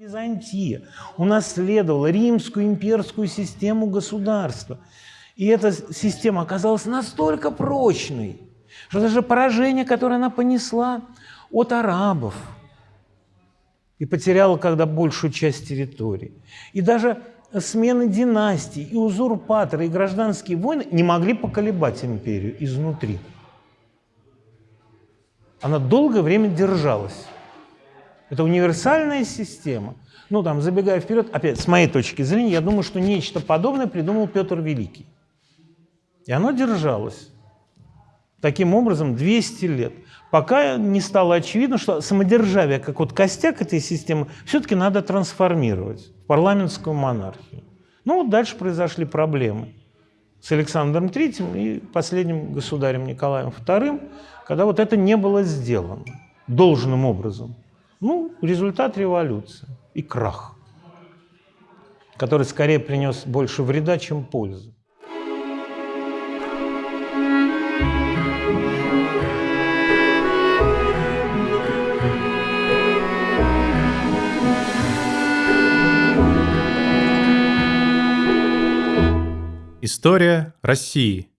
Византия унаследовала римскую имперскую систему государства. И эта система оказалась настолько прочной, что даже поражение, которое она понесла от арабов, и потеряла когда большую часть территории, и даже смены династий, и узурпаторы, и гражданские войны не могли поколебать империю изнутри. Она долгое время держалась. Это универсальная система. Ну, там, забегая вперед, опять, с моей точки зрения, я думаю, что нечто подобное придумал Петр Великий. И оно держалось. Таким образом, 200 лет. Пока не стало очевидно, что самодержавие, как вот костяк этой системы, все-таки надо трансформировать в парламентскую монархию. Ну, вот дальше произошли проблемы с Александром III и последним государем Николаем II, когда вот это не было сделано должным образом. Ну, результат революции и крах, который скорее принес больше вреда, чем пользы. История России.